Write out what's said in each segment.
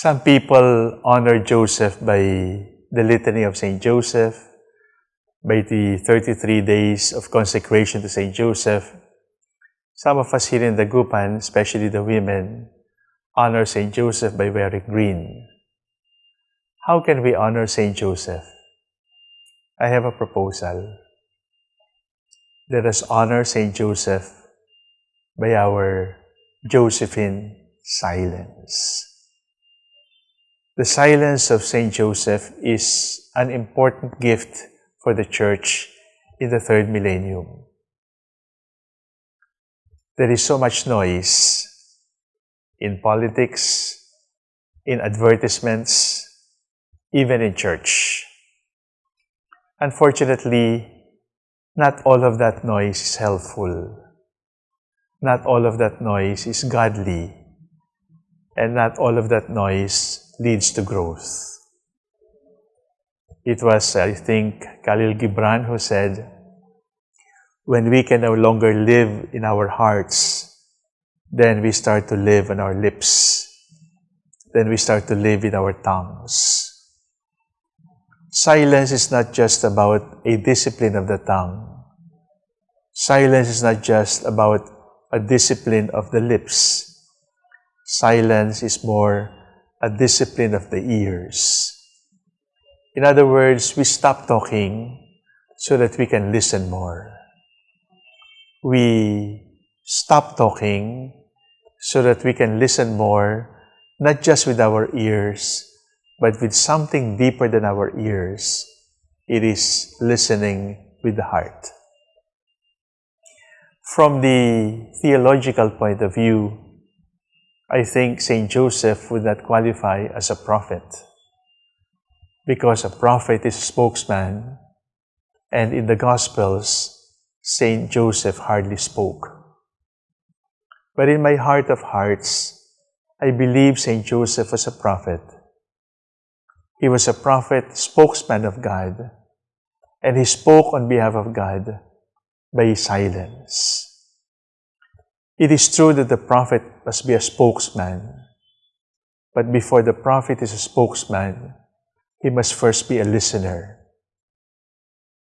Some people honor Joseph by the Litany of St. Joseph, by the 33 days of consecration to St. Joseph. Some of us here in Dagupan, especially the women, honor St. Joseph by wearing green. How can we honor St. Joseph? I have a proposal. Let us honor St. Joseph by our Josephine silence. The silence of St. Joseph is an important gift for the Church in the third millennium. There is so much noise in politics, in advertisements, even in church. Unfortunately, not all of that noise is helpful. Not all of that noise is godly. And not all of that noise leads to growth. It was, I think, Khalil Gibran who said, when we can no longer live in our hearts, then we start to live on our lips. Then we start to live in our tongues. Silence is not just about a discipline of the tongue. Silence is not just about a discipline of the lips. Silence is more a discipline of the ears. In other words, we stop talking so that we can listen more. We stop talking so that we can listen more, not just with our ears, but with something deeper than our ears. It is listening with the heart. From the theological point of view, I think St. Joseph would not qualify as a prophet because a prophet is a spokesman and in the Gospels, St. Joseph hardly spoke. But in my heart of hearts, I believe St. Joseph was a prophet. He was a prophet, spokesman of God, and he spoke on behalf of God by silence. It is true that the prophet must be a spokesman. But before the prophet is a spokesman, he must first be a listener.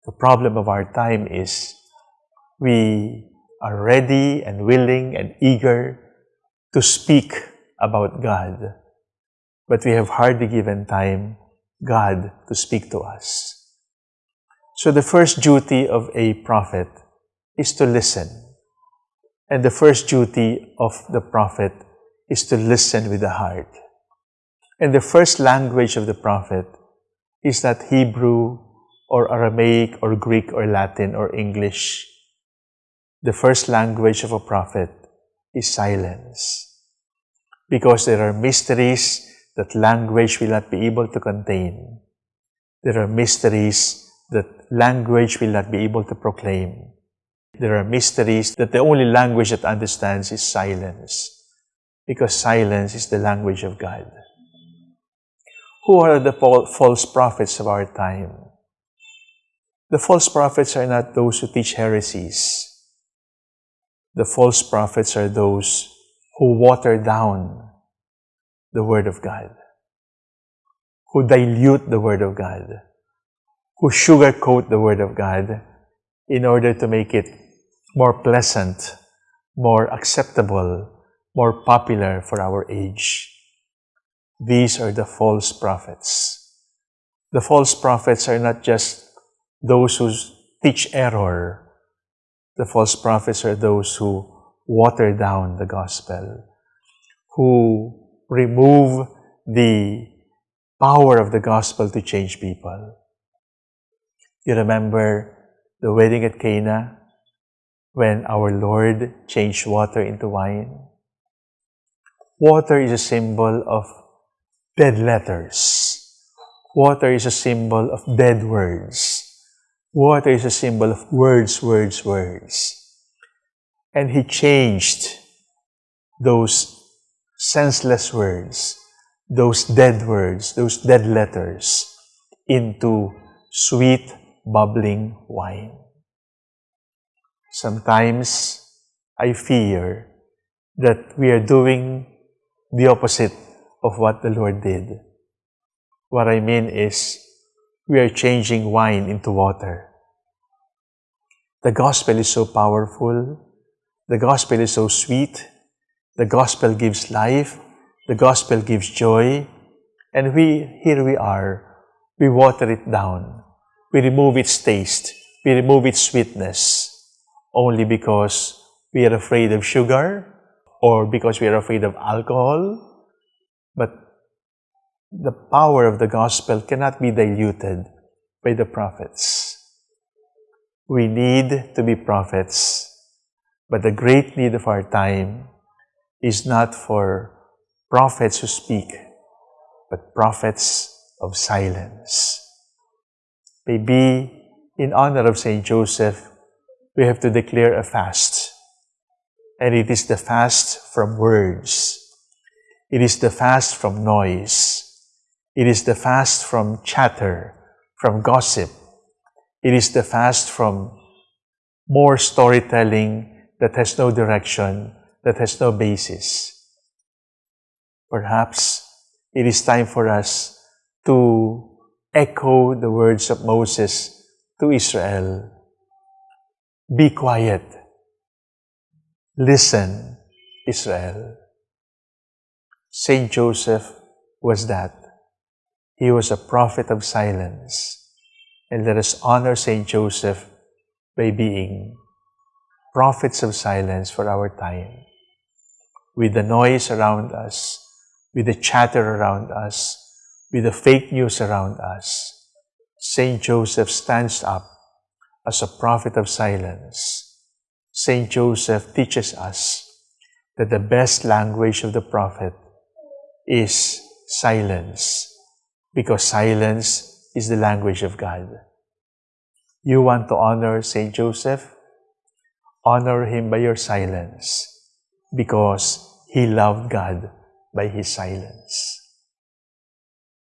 The problem of our time is we are ready and willing and eager to speak about God, but we have hardly given time God to speak to us. So the first duty of a prophet is to listen. And the first duty of the prophet is to listen with the heart. And the first language of the prophet is not Hebrew or Aramaic or Greek or Latin or English. The first language of a prophet is silence. Because there are mysteries that language will not be able to contain. There are mysteries that language will not be able to proclaim. There are mysteries that the only language that understands is silence, because silence is the language of God. Who are the false prophets of our time? The false prophets are not those who teach heresies. The false prophets are those who water down the Word of God, who dilute the Word of God, who sugarcoat the Word of God in order to make it more pleasant, more acceptable, more popular for our age. These are the false prophets. The false prophets are not just those who teach error. The false prophets are those who water down the gospel, who remove the power of the gospel to change people. You remember the wedding at Cana? When our Lord changed water into wine. Water is a symbol of dead letters. Water is a symbol of dead words. Water is a symbol of words, words, words. And He changed those senseless words, those dead words, those dead letters into sweet, bubbling wine. Sometimes I fear that we are doing the opposite of what the Lord did. What I mean is, we are changing wine into water. The gospel is so powerful. The gospel is so sweet. The gospel gives life. The gospel gives joy. And we, here we are, we water it down. We remove its taste. We remove its sweetness only because we are afraid of sugar or because we are afraid of alcohol. But the power of the gospel cannot be diluted by the prophets. We need to be prophets, but the great need of our time is not for prophets who speak, but prophets of silence. Maybe in honor of Saint Joseph, we have to declare a fast. And it is the fast from words. It is the fast from noise. It is the fast from chatter, from gossip. It is the fast from more storytelling that has no direction, that has no basis. Perhaps it is time for us to echo the words of Moses to Israel. Be quiet. Listen, Israel. Saint Joseph was that. He was a prophet of silence. And let us honor Saint Joseph by being prophets of silence for our time. With the noise around us, with the chatter around us, with the fake news around us, Saint Joseph stands up as a prophet of silence. Saint Joseph teaches us that the best language of the prophet is silence, because silence is the language of God. You want to honor Saint Joseph? Honor him by your silence, because he loved God by his silence.